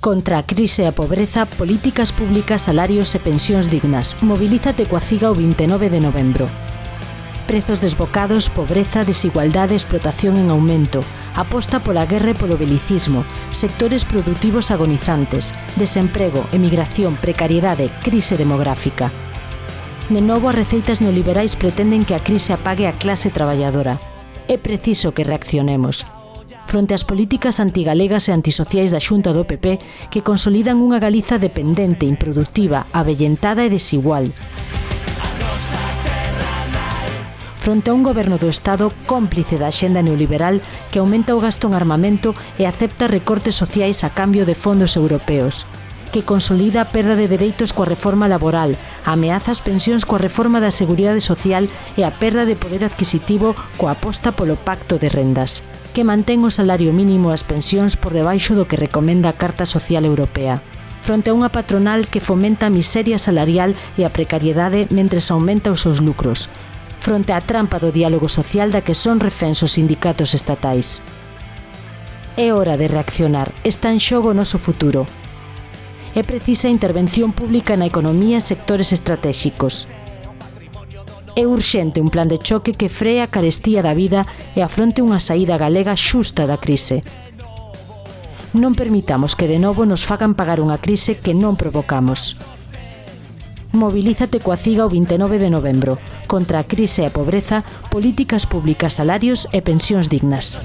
Contra a crise e a pobreza, políticas públicas, salarios e pensións dignas. Mobilízate coa CIGA o 29 de novembro. Prezos desbocados, pobreza, desigualdade, explotación en aumento. Aposta pola guerra e polo belicismo. Sectores productivos agonizantes. Desemprego, emigración, precariedade, crise demográfica. De novo, as receitas neoliberais pretenden que a crise apague a clase traballadora. É preciso que reaccionemos fronte ás políticas antigalegas e antisociais da Xunta do PP que consolidan unha Galiza dependente, improductiva, avellentada e desigual. Fronte a un goberno do Estado cómplice da xenda neoliberal que aumenta o gasto en armamento e acepta recortes sociais a cambio de fondos europeos que consolida a perda de dereitos coa reforma laboral, ameaza as pensións coa reforma da Seguridade Social e a perda de poder adquisitivo coa aposta polo Pacto de Rendas, que mantén o salario mínimo e as pensións por debaixo do que recomenda a Carta Social Europea fronte a unha patronal que fomenta a miseria salarial e a precariedade mentre aumenta os seus lucros, fronte á trampa do diálogo social da que son refens os sindicatos estatais. É hora de reaccionar, está en xogo o noso futuro é precisa intervención pública na economía e sectores estratéxicos. É urxente un plan de choque que free a carestía da vida e afronte unha saída galega xusta da crise. Non permitamos que de novo nos fagan pagar unha crise que non provocamos. Mobilízate coa CIGA o 29 de novembro contra a crise e a pobreza, políticas públicas, salarios e pensións dignas.